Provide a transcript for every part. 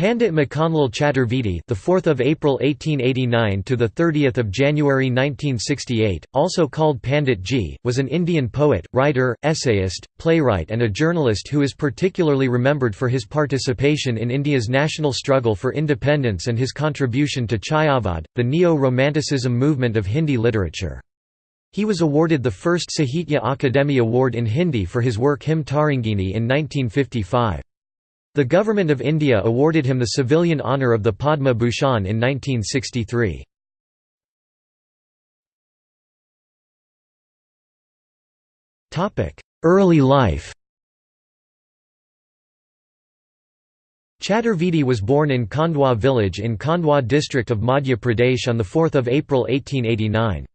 Pandit Makhanlal Chaturvedi, the 4th of April 1889 to the 30th of January 1968, also called Pandit Ji, was an Indian poet, writer, essayist, playwright and a journalist who is particularly remembered for his participation in India's national struggle for independence and his contribution to Chayavad, the neo-romanticism movement of Hindi literature. He was awarded the first Sahitya Akademi Award in Hindi for his work Him Tarangini in 1955. The Government of India awarded him the civilian honour of the Padma Bhushan in 1963. Early life Chaturvedi was born in Khandwa village in Khandwa district of Madhya Pradesh on 4 April 1889.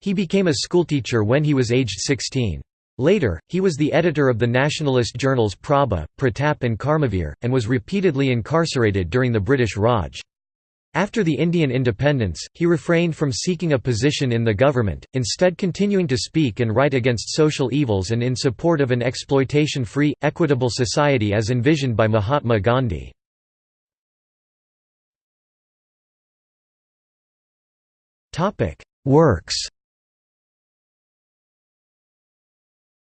He became a schoolteacher when he was aged 16. Later, he was the editor of the nationalist journals Prabha, Pratap and Karmavir, and was repeatedly incarcerated during the British Raj. After the Indian independence, he refrained from seeking a position in the government, instead continuing to speak and write against social evils and in support of an exploitation-free, equitable society as envisioned by Mahatma Gandhi. Works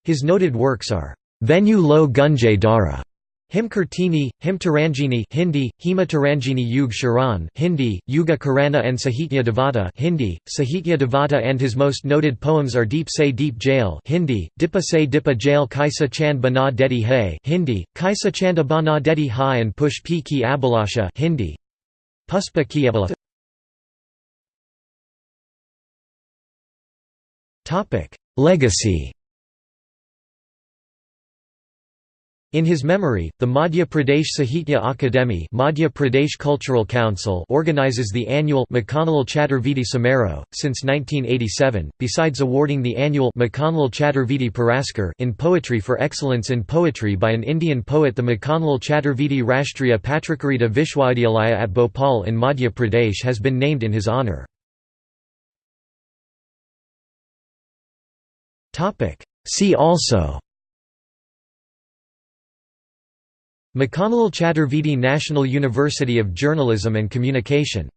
His noted works are Venu Lo Gunjay Dara, Him Kirtini, Him Taranjini Hindi, Hema Taranjini Yug Sharan Hindi, Yuga Karana and Sahitya Devata Hindi, Sahitya Devata and his most noted poems are Deep Se Deep Jail Hindi, Dipa Se Dipa Jail Kaisa Chand Bana Dedi Hai Hindi, Kaisa Chanda Bana Dedi Hai and Push P Ki Hindi, Puspa Ki Abhilasha Legacy In his memory, the Madhya Pradesh Sahitya Akademi Madhya Pradesh Cultural Council organizes the annual Makhanlal Chaturvedi Samaroh. Since 1987, besides awarding the annual Makhanlal Chaturvedi Puraskar in poetry for excellence in poetry by an Indian poet the Makhanlal Chaturvedi Rashtriya Patrakarita Vishwavidyalaya at Bhopal in Madhya Pradesh has been named in his honour. See also Makhanlal Chaturvedi National University of Journalism and Communication